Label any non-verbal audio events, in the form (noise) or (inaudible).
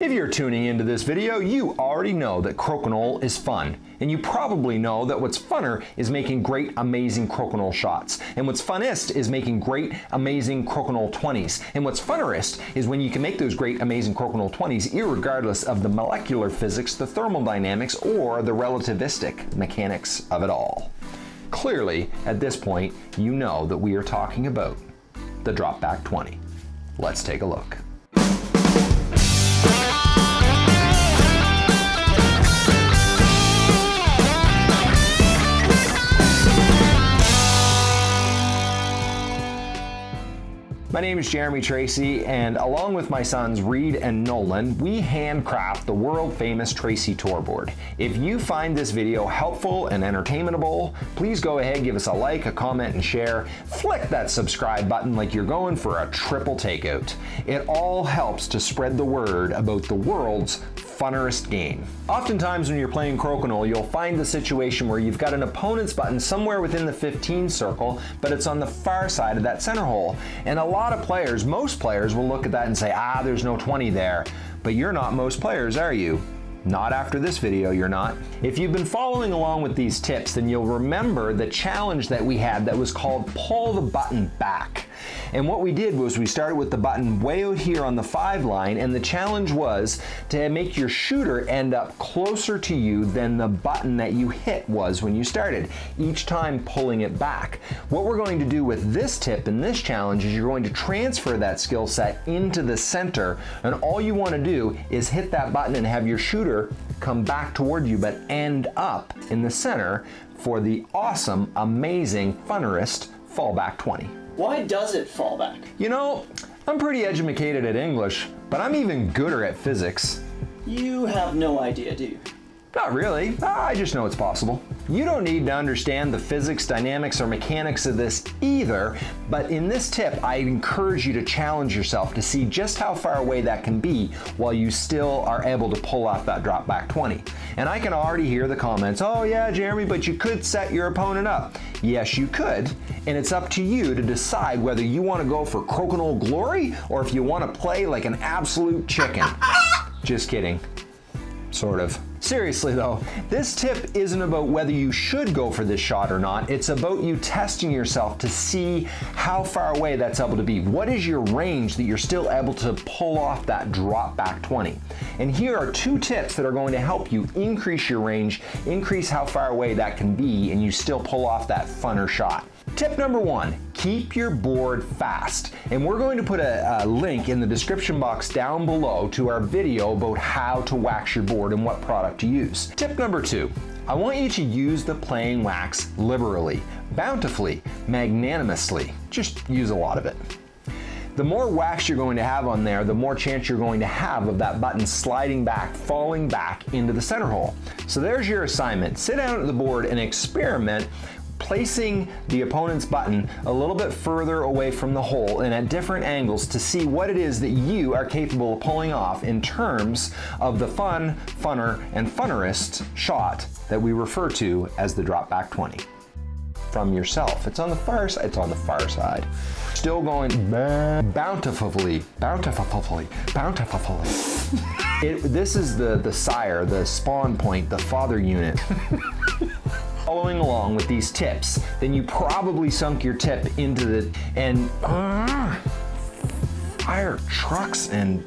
If you're tuning into this video, you already know that crokinole is fun. And you probably know that what's funner is making great, amazing crokinole shots. And what's funnest is making great, amazing crokinole 20s. And what's funnerest is when you can make those great, amazing crokinole 20s regardless of the molecular physics, the thermodynamics, or the relativistic mechanics of it all. Clearly, at this point, you know that we are talking about the Dropback 20. Let's take a look. My name is Jeremy Tracey, and along with my sons Reed and Nolan, we handcraft the world famous Tracey Tourboard. If you find this video helpful and entertainable, please go ahead, give us a like, a comment, and share. Flick that subscribe button like you're going for a triple takeout. It all helps to spread the word about the world's funnerest game. Oftentimes when you're playing Crokinole, you'll find the situation where you've got an opponent's button somewhere within the 15 circle, but it's on the far side of that center hole. And a lot of players, most players, will look at that and say, ah, there's no 20 there. But you're not most players, are you? Not after this video, you're not. If you've been following along with these tips, then you'll remember the challenge that we had that was called pull the button back. And what we did was we started with the button way out here on the five line and the challenge was to make your shooter end up closer to you than the button that you hit was when you started, each time pulling it back. What we're going to do with this tip and this challenge is you're going to transfer that skill set into the center and all you want to do is hit that button and have your shooter come back toward you but end up in the center for the awesome, amazing, funnerest fallback 20. Why does it fall back? You know, I'm pretty educated at English, but I'm even gooder at physics. You have no idea, do you? Not really, ah, I just know it's possible. You don't need to understand the physics, dynamics, or mechanics of this either, but in this tip, I encourage you to challenge yourself to see just how far away that can be while you still are able to pull off that drop back 20. And I can already hear the comments, oh yeah, Jeremy, but you could set your opponent up. Yes, you could, and it's up to you to decide whether you want to go for crokinole glory or if you want to play like an absolute chicken. Just kidding. Sort of. Seriously though, this tip isn't about whether you should go for this shot or not, it's about you testing yourself to see how far away that's able to be. What is your range that you're still able to pull off that drop back 20? And here are two tips that are going to help you increase your range, increase how far away that can be, and you still pull off that funner shot. Tip number one, keep your board fast. And we're going to put a, a, link in the description box down below to our video about how to wax your board and what product to use. Tip number two, I want you to use the playing wax liberally, bountifully, magnanimously. Just use a lot of it. The more wax you're going to have on there, the more chance you're going to have of that button sliding back, falling back into the center hole. So there's your assignment. Sit down at the board and experiment placing the opponent's button a little bit further away from the hole and at different angles to see what it is that you are capable of pulling off in terms of the fun, funner, and funnerest shot that we refer to as the drop back 20 from yourself. It's on the far side, it's on the far side. Still going bountifully, bountifully, bountifully. (laughs) it, this is the, the sire, the spawn point, the father unit. (laughs) following along with these tips, then you probably sunk your tip into the, and uh, fire trucks and